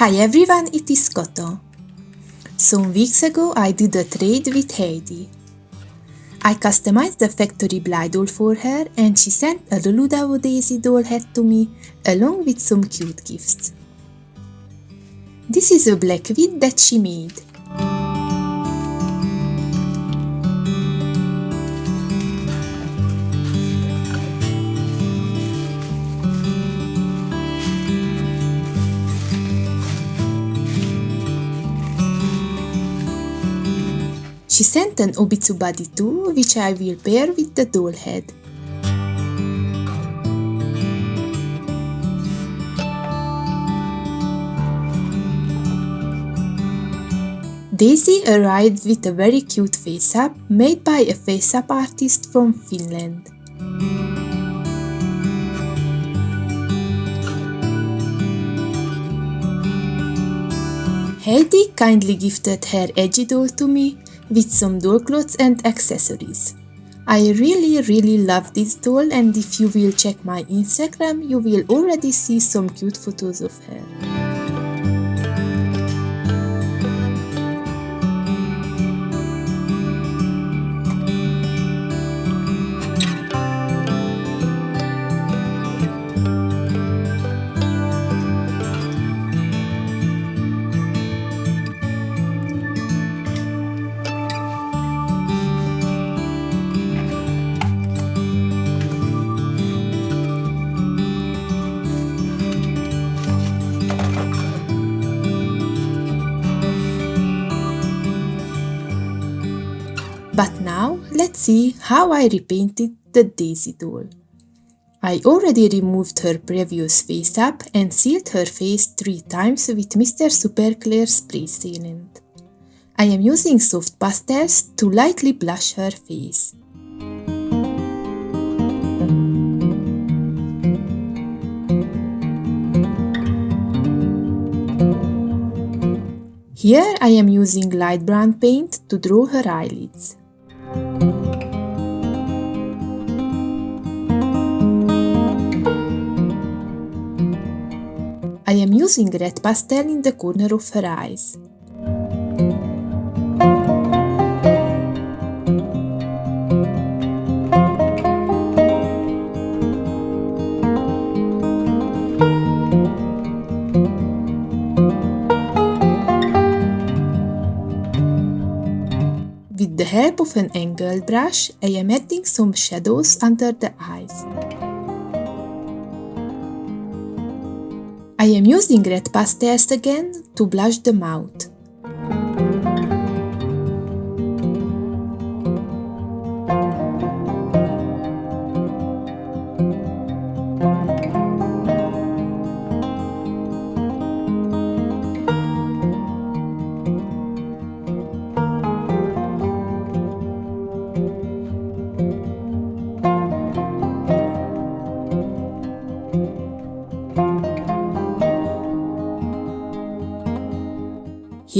Hi everyone, it is Koto. Some weeks ago I did a trade with Heidi. I customized the factory Blythe doll for her and she sent a Luludao Daisy doll head to me along with some cute gifts. This is a black wig that she made. She sent an Obitsu body too, which I will pair with the doll head. Daisy arrived with a very cute face-up made by a face-up artist from Finland. Heidi kindly gifted her edgy doll to me with some doll clothes and accessories. I really really love this doll and if you will check my Instagram you will already see some cute photos of her. Let's see how I repainted the Daisy doll. I already removed her previous face up and sealed her face 3 times with Mr. Super Clear Spray Sealant. I am using soft pastels to lightly blush her face. Here I am using light brown paint to draw her eyelids. I am using red pastel in the corner of her eyes. With the help of an angled brush, I am adding some shadows under the eyes. I am using red pastels again to blush the mouth.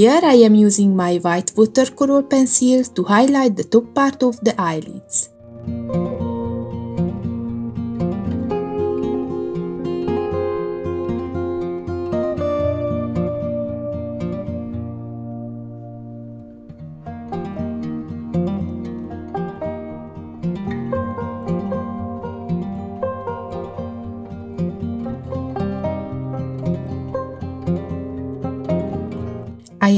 Here I am using my white watercolor pencil to highlight the top part of the eyelids.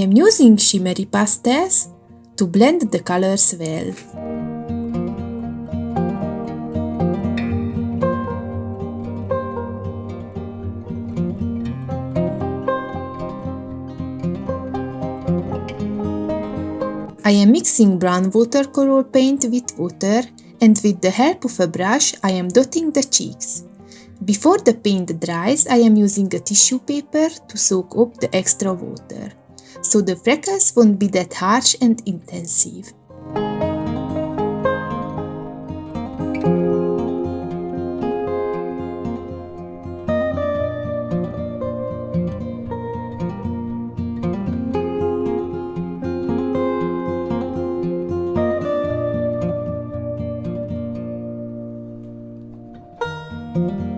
Am using shimmery pastels to blend the colors well. I am mixing brown watercolor paint with water and with the help of a brush I am dotting the cheeks. Before the paint dries, I am using a tissue paper to soak up the extra water so the freckles won't be that harsh and intensive. thank you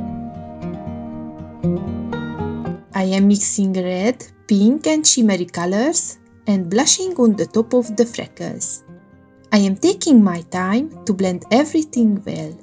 I am mixing red, pink and shimmery colors and blushing on the top of the freckles. I am taking my time to blend everything well.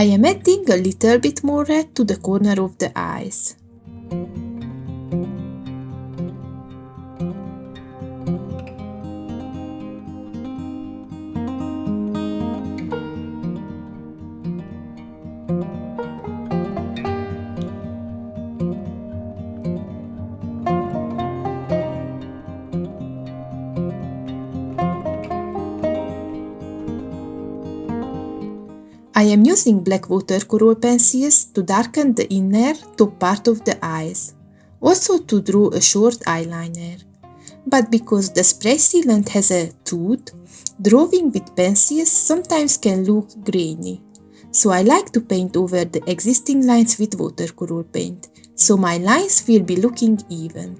I am adding a little bit more red to the corner of the eyes. I am using black watercolor pencils to darken the inner top part of the eyes, also to draw a short eyeliner. But because the spray sealant has a tooth, drawing with pencils sometimes can look grainy. So I like to paint over the existing lines with watercolor paint, so my lines will be looking even.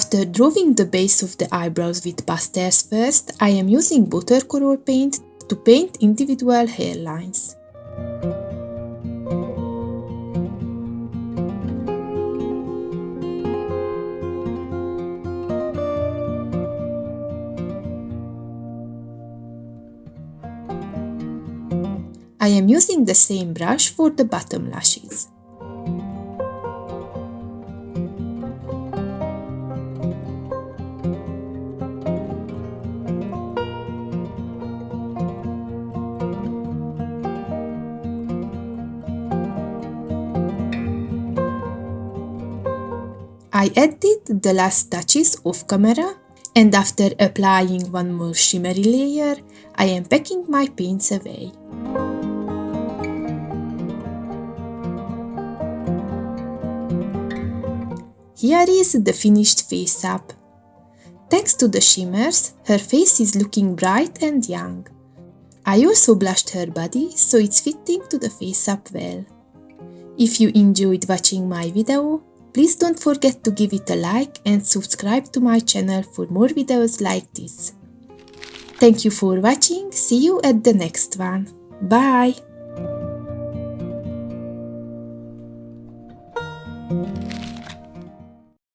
After drawing the base of the eyebrows with pastels first, I am using watercolor paint to paint individual hairlines. I am using the same brush for the bottom lashes. I added the last touches off camera and after applying one more shimmery layer, I am packing my paints away. Here is the finished face up. Thanks to the shimmers, her face is looking bright and young. I also blushed her body, so it's fitting to the face up well. If you enjoyed watching my video, please don't forget to give it a like and subscribe to my channel for more videos like this. Thank you for watching, see you at the next one. Bye!